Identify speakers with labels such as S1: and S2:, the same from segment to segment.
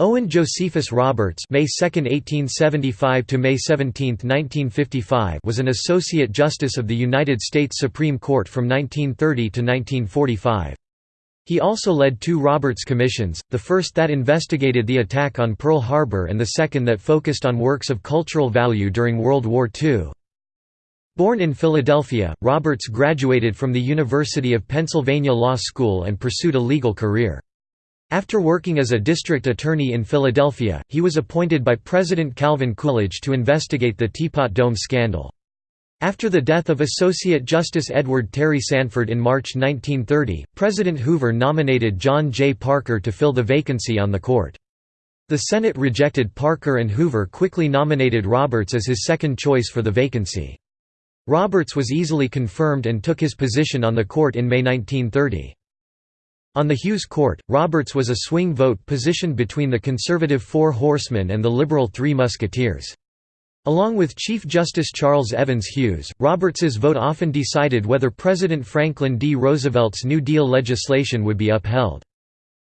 S1: Owen Josephus Roberts May 2, 1875 to May 17, 1955 was an associate justice of the United States Supreme Court from 1930 to 1945. He also led two Roberts Commissions, the first that investigated the attack on Pearl Harbor and the second that focused on works of cultural value during World War II. Born in Philadelphia, Roberts graduated from the University of Pennsylvania Law School and pursued a legal career. After working as a district attorney in Philadelphia, he was appointed by President Calvin Coolidge to investigate the Teapot Dome scandal. After the death of Associate Justice Edward Terry Sanford in March 1930, President Hoover nominated John J. Parker to fill the vacancy on the court. The Senate rejected Parker and Hoover quickly nominated Roberts as his second choice for the vacancy. Roberts was easily confirmed and took his position on the court in May 1930. On the Hughes Court, Roberts was a swing vote positioned between the conservative Four Horsemen and the liberal Three Musketeers. Along with Chief Justice Charles Evans Hughes, Roberts's vote often decided whether President Franklin D. Roosevelt's New Deal legislation would be upheld.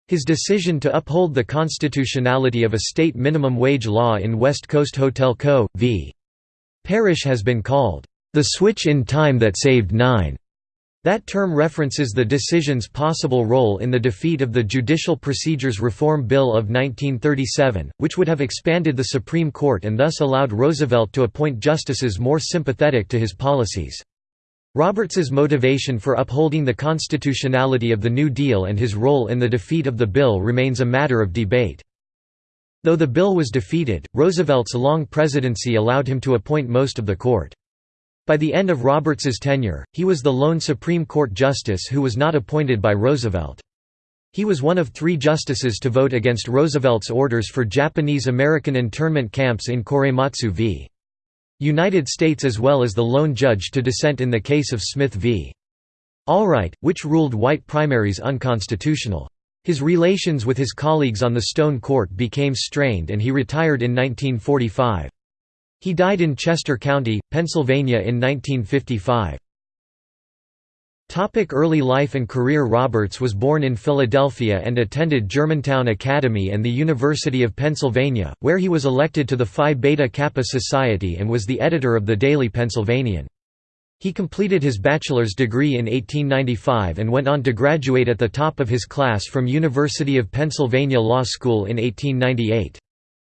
S1: His decision to uphold the constitutionality of a state minimum wage law in West Coast Hotel Co. v. Parrish has been called, "...the switch in time that saved nine." That term references the decision's possible role in the defeat of the Judicial Procedures Reform Bill of 1937, which would have expanded the Supreme Court and thus allowed Roosevelt to appoint justices more sympathetic to his policies. Roberts's motivation for upholding the constitutionality of the New Deal and his role in the defeat of the bill remains a matter of debate. Though the bill was defeated, Roosevelt's long presidency allowed him to appoint most of the court. By the end of Roberts's tenure, he was the lone Supreme Court justice who was not appointed by Roosevelt. He was one of three justices to vote against Roosevelt's orders for Japanese-American internment camps in Korematsu v. United States as well as the lone judge to dissent in the case of Smith v. Allwright, which ruled white primaries unconstitutional. His relations with his colleagues on the Stone Court became strained and he retired in 1945. He died in Chester County, Pennsylvania in 1955. Topic early life and career Roberts was born in Philadelphia and attended Germantown Academy and the University of Pennsylvania, where he was elected to the Phi Beta Kappa Society and was the editor of the Daily Pennsylvanian. He completed his bachelor's degree in 1895 and went on to graduate at the top of his class from University of Pennsylvania Law School in 1898.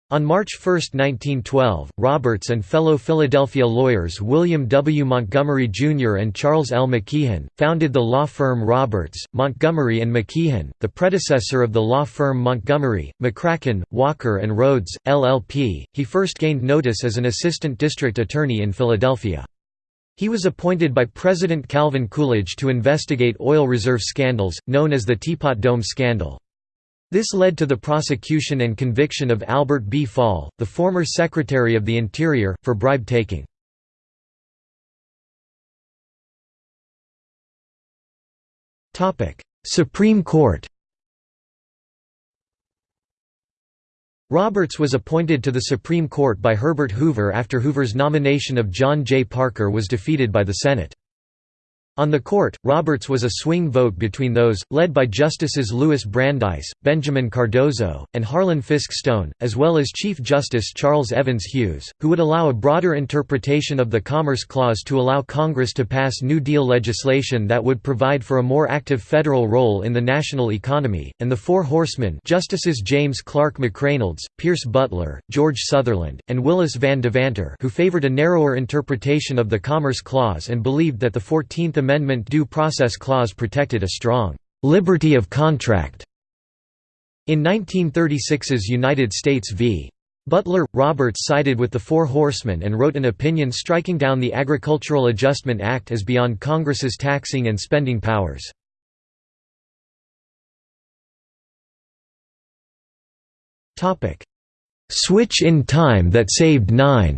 S1: On March 1, 1912, Roberts and fellow Philadelphia lawyers William W. Montgomery Jr. and Charles L. McKeehan, founded the law firm Roberts, Montgomery and McKeehan, the predecessor of the law firm Montgomery, McCracken, Walker and Rhodes, LLP. He first gained notice as an assistant district attorney in Philadelphia. He was appointed by President Calvin Coolidge to investigate oil reserve scandals, known as the Teapot Dome scandal. This led to the prosecution and conviction of Albert B. Fall, the former Secretary of the Interior, for bribe-taking. Supreme Court Roberts was appointed to the Supreme Court by Herbert Hoover after Hoover's nomination of John J. Parker was defeated by the Senate. On the court, Roberts was a swing vote between those, led by Justices Louis Brandeis, Benjamin Cardozo, and Harlan Fiske Stone, as well as Chief Justice Charles Evans Hughes, who would allow a broader interpretation of the Commerce Clause to allow Congress to pass New Deal legislation that would provide for a more active federal role in the national economy, and the Four Horsemen Justices James Clark McReynolds, Pierce Butler, George Sutherland, and Willis Van Devanter who favored a narrower interpretation of the Commerce Clause and believed that the Fourteenth Amendment Due Process Clause protected a strong «liberty of contract». In 1936's United States v. Butler, Roberts sided with the Four Horsemen and wrote an opinion striking down the Agricultural Adjustment Act as beyond Congress's taxing and spending powers. Switch in time that saved nine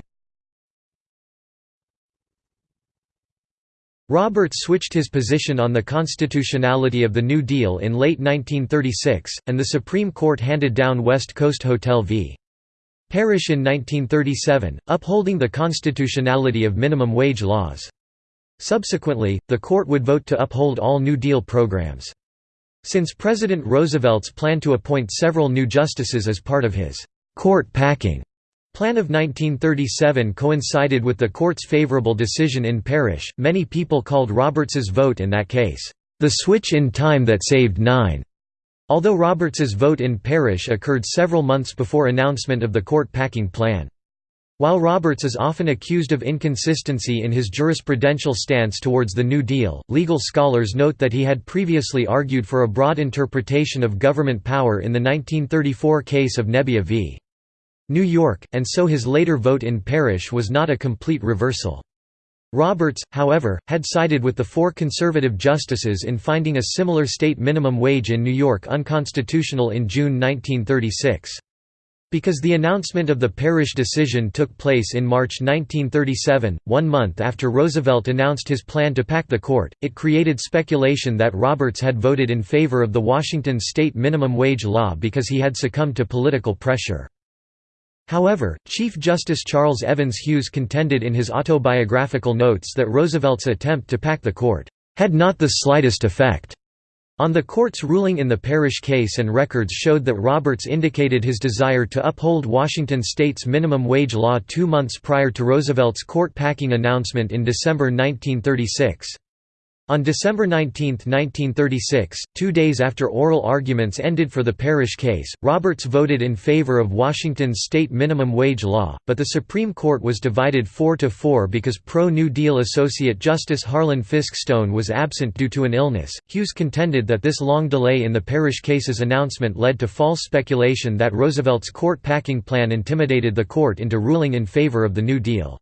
S1: Roberts switched his position on the constitutionality of the New Deal in late 1936, and the Supreme Court handed down West Coast Hotel v. Parrish in 1937, upholding the constitutionality of minimum wage laws. Subsequently, the court would vote to uphold all New Deal programs. Since President Roosevelt's plan to appoint several new justices as part of his «court packing» plan of 1937 coincided with the court's favorable decision in Parrish, many people called Roberts's vote in that case, "...the switch in time that saved nine. Although Roberts's vote in Parrish occurred several months before announcement of the court packing plan. While Roberts is often accused of inconsistency in his jurisprudential stance towards the New Deal, legal scholars note that he had previously argued for a broad interpretation of government power in the 1934 case of Nebbia v. New York, and so his later vote in Parrish was not a complete reversal. Roberts, however, had sided with the four conservative justices in finding a similar state minimum wage in New York unconstitutional in June 1936. Because the announcement of the Parrish decision took place in March 1937, one month after Roosevelt announced his plan to pack the court, it created speculation that Roberts had voted in favor of the Washington state minimum wage law because he had succumbed to political pressure. However, Chief Justice Charles Evans Hughes contended in his autobiographical notes that Roosevelt's attempt to pack the court had not the slightest effect on the court's ruling in the Parrish case and records showed that Roberts indicated his desire to uphold Washington state's minimum wage law two months prior to Roosevelt's court-packing announcement in December 1936. On December 19, 1936, two days after oral arguments ended for the Parrish case, Roberts voted in favor of Washington's state minimum wage law, but the Supreme Court was divided 4–4 because pro-New Deal Associate Justice Harlan Fiske Stone was absent due to an illness. Hughes contended that this long delay in the Parrish case's announcement led to false speculation that Roosevelt's court-packing plan intimidated the court into ruling in favor of the New Deal.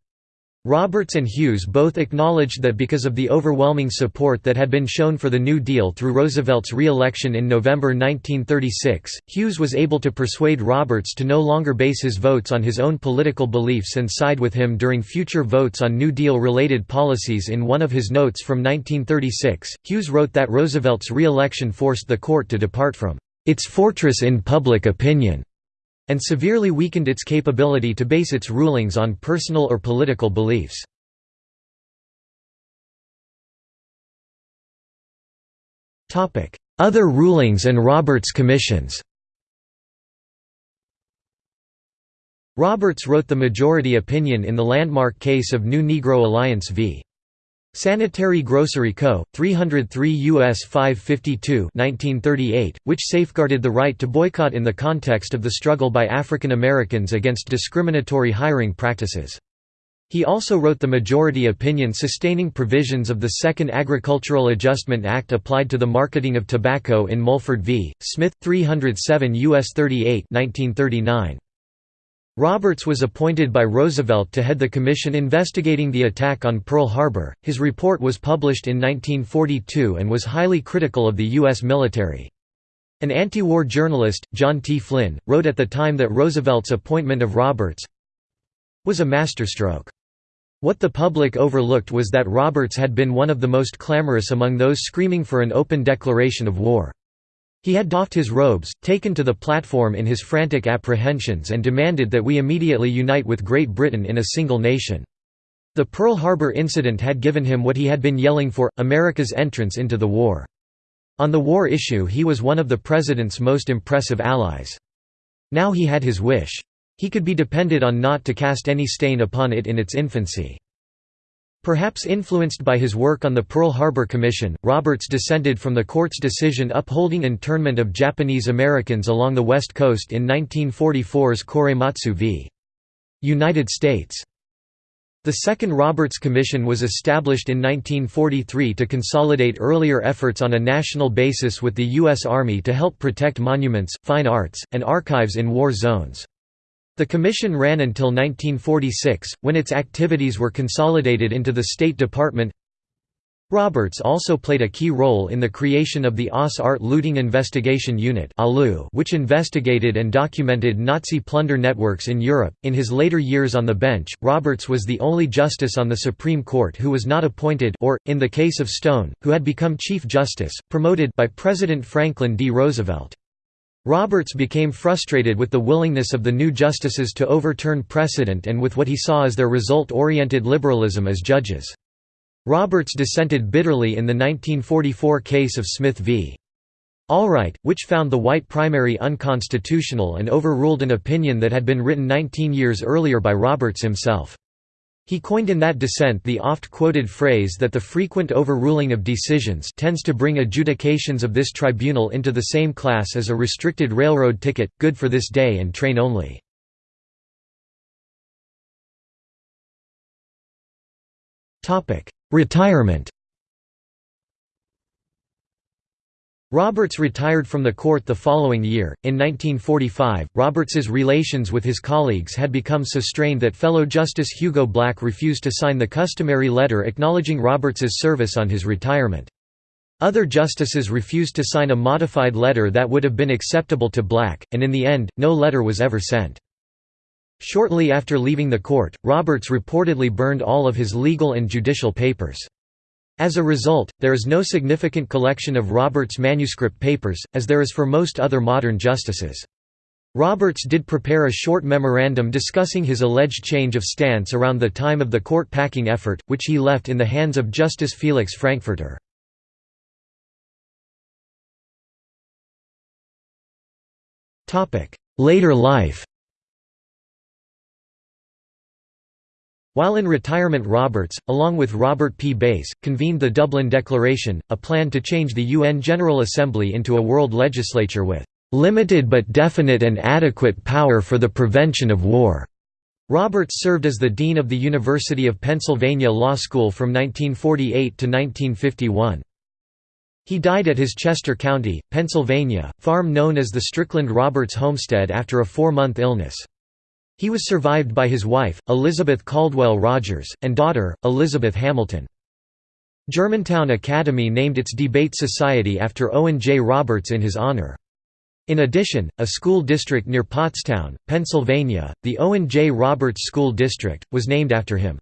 S1: Roberts and Hughes both acknowledged that because of the overwhelming support that had been shown for the New Deal through Roosevelt's re-election in November 1936, Hughes was able to persuade Roberts to no longer base his votes on his own political beliefs and side with him during future votes on New Deal-related policies. In one of his notes from 1936, Hughes wrote that Roosevelt's re-election forced the court to depart from its fortress in public opinion and severely weakened its capability to base its rulings on personal or political beliefs. Other rulings and Roberts commissions Roberts wrote the majority opinion in the landmark case of New Negro Alliance v. Sanitary Grocery Co., 303 U.S. 552 1938, which safeguarded the right to boycott in the context of the struggle by African Americans against discriminatory hiring practices. He also wrote the majority opinion sustaining provisions of the Second Agricultural Adjustment Act applied to the marketing of tobacco in Mulford v. Smith, 307 U.S. 38 1939. Roberts was appointed by Roosevelt to head the commission investigating the attack on Pearl Harbor. His report was published in 1942 and was highly critical of the U.S. military. An anti-war journalist, John T. Flynn, wrote at the time that Roosevelt's appointment of Roberts was a masterstroke. What the public overlooked was that Roberts had been one of the most clamorous among those screaming for an open declaration of war. He had doffed his robes, taken to the platform in his frantic apprehensions and demanded that we immediately unite with Great Britain in a single nation. The Pearl Harbor incident had given him what he had been yelling for, America's entrance into the war. On the war issue he was one of the President's most impressive allies. Now he had his wish. He could be depended on not to cast any stain upon it in its infancy. Perhaps influenced by his work on the Pearl Harbor Commission, Roberts dissented from the court's decision upholding internment of Japanese Americans along the West Coast in 1944's Korematsu v. United States. The Second Roberts Commission was established in 1943 to consolidate earlier efforts on a national basis with the U.S. Army to help protect monuments, fine arts, and archives in war zones. The commission ran until 1946, when its activities were consolidated into the State Department. Roberts also played a key role in the creation of the Oss Art Looting Investigation Unit which investigated and documented Nazi plunder networks in Europe. In his later years on the bench, Roberts was the only justice on the Supreme Court who was not appointed or, in the case of Stone, who had become Chief Justice, promoted by President Franklin D. Roosevelt. Roberts became frustrated with the willingness of the new justices to overturn precedent and with what he saw as their result-oriented liberalism as judges. Roberts dissented bitterly in the 1944 case of Smith v. Allwright, which found the white primary unconstitutional and overruled an opinion that had been written 19 years earlier by Roberts himself. He coined in that dissent the oft-quoted phrase that the frequent overruling of decisions tends to bring adjudications of this tribunal into the same class as a restricted railroad ticket, good for this day and train only. Retirement Roberts retired from the court the following year. In 1945, Roberts's relations with his colleagues had become so strained that fellow Justice Hugo Black refused to sign the customary letter acknowledging Roberts's service on his retirement. Other justices refused to sign a modified letter that would have been acceptable to Black, and in the end, no letter was ever sent. Shortly after leaving the court, Roberts reportedly burned all of his legal and judicial papers. As a result, there is no significant collection of Roberts' manuscript papers, as there is for most other modern justices. Roberts did prepare a short memorandum discussing his alleged change of stance around the time of the court packing effort, which he left in the hands of Justice Felix Frankfurter. Later life While in retirement Roberts, along with Robert P. Bass, convened the Dublin Declaration, a plan to change the UN General Assembly into a world legislature with "...limited but definite and adequate power for the prevention of war." Roberts served as the Dean of the University of Pennsylvania Law School from 1948 to 1951. He died at his Chester County, Pennsylvania, farm known as the Strickland Roberts homestead after a four-month illness. He was survived by his wife, Elizabeth Caldwell Rogers, and daughter, Elizabeth Hamilton. Germantown Academy named its debate society after Owen J. Roberts in his honor. In addition, a school district near Pottstown, Pennsylvania, the Owen J. Roberts School District, was named after him.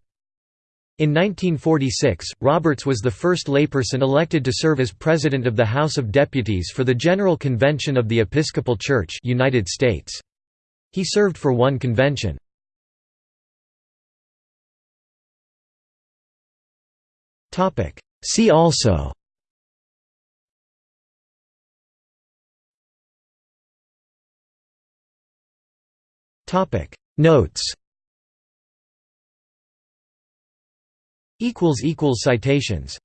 S1: In 1946, Roberts was the first layperson elected to serve as President of the House of Deputies for the General Convention of the Episcopal Church United States. He served for one convention. See also. Notes. Citations